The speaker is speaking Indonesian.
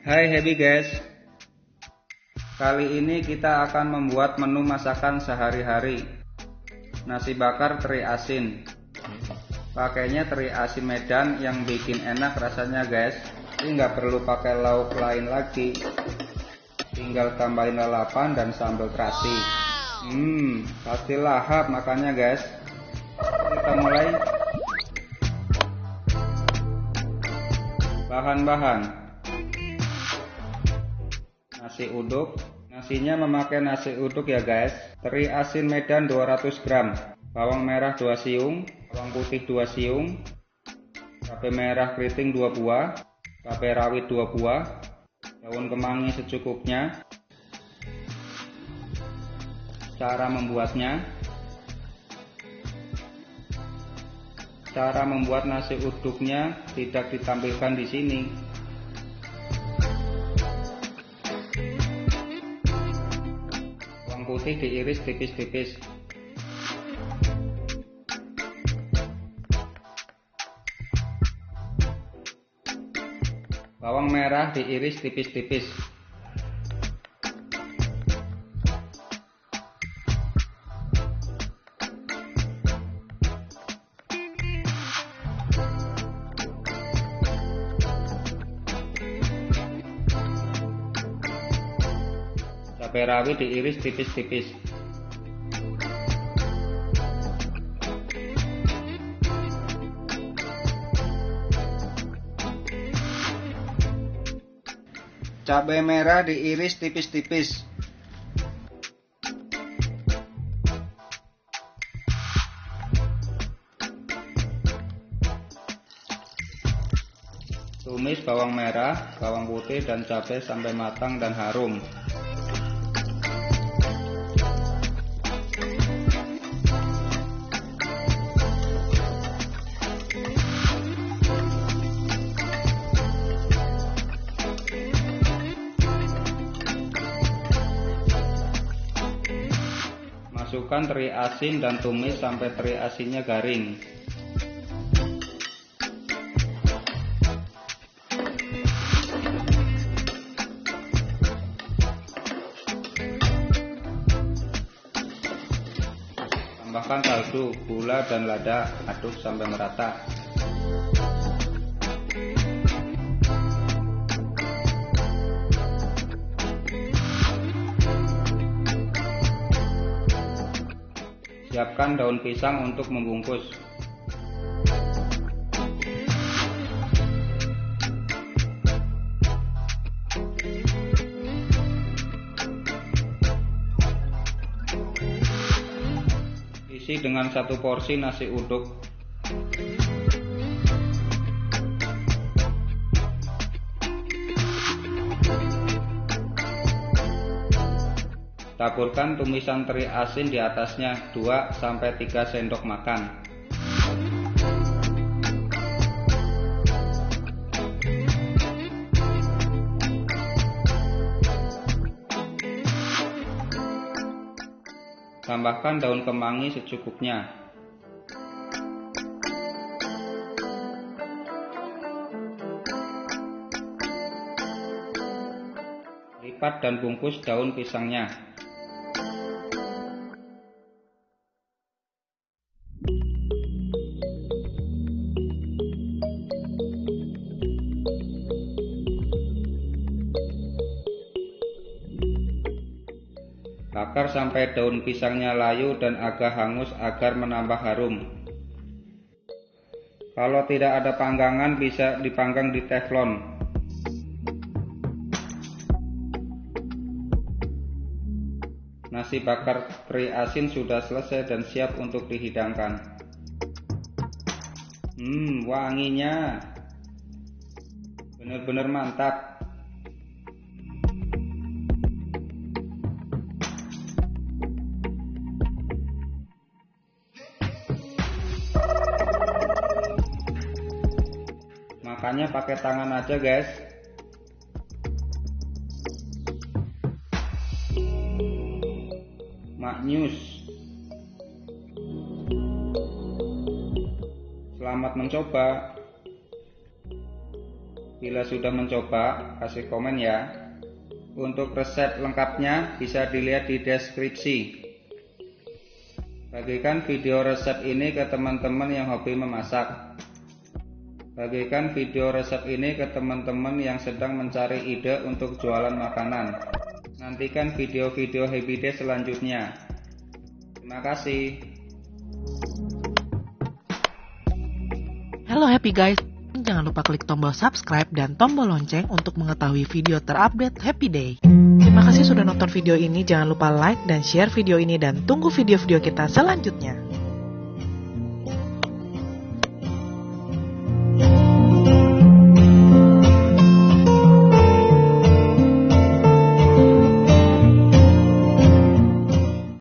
Hai happy guys. Kali ini kita akan membuat menu masakan sehari-hari. Nasi bakar teri asin. Pakainya teri asin medan yang bikin enak rasanya guys. Ini nggak perlu pakai lauk lain lagi. Tinggal tambahin lalapan dan sambal terasi. Hmm, pasti lahap makannya guys. Kita mulai. Bahan-bahan Nasi uduk. Nasinya memakai nasi uduk ya guys. Teri asin medan 200 gram. Bawang merah 2 siung. Bawang putih 2 siung. Cabai merah keriting 2 buah. Cabai rawit 2 buah. Daun kemangi secukupnya. Cara membuatnya. Cara membuat nasi uduknya tidak ditampilkan di sini. Putih diiris tipis-tipis. Bawang merah diiris tipis-tipis. Cabai rawit diiris tipis-tipis. Cabai merah diiris tipis-tipis. Tumis bawang merah, bawang putih dan cabai sampai matang dan harum Masukkan teri asin dan tumis sampai teri asinnya garing. Tambahkan kaldu, gula dan lada, aduk sampai merata. Siapkan daun pisang untuk membungkus. Isi dengan satu porsi nasi uduk. Taburkan tumisan teri asin di atasnya 2-3 sendok makan. Tambahkan daun kemangi secukupnya. Lipat dan bungkus daun pisangnya. Bakar sampai daun pisangnya layu dan agak hangus agar menambah harum. Kalau tidak ada panggangan bisa dipanggang di teflon. Nasi bakar teri asin sudah selesai dan siap untuk dihidangkan. Hmm, wanginya benar-benar mantap. Makannya pakai tangan aja, guys. Maknyus. Selamat mencoba. Bila sudah mencoba, kasih komen ya. Untuk resep lengkapnya bisa dilihat di deskripsi. Bagikan video resep ini ke teman-teman yang hobi memasak. Bagikan video resep ini ke teman-teman yang sedang mencari ide untuk jualan makanan. Nantikan video-video Happy Day selanjutnya. Terima kasih. Halo Happy Guys, jangan lupa klik tombol subscribe dan tombol lonceng untuk mengetahui video terupdate Happy Day. Terima kasih sudah nonton video ini, jangan lupa like dan share video ini dan tunggu video-video kita selanjutnya.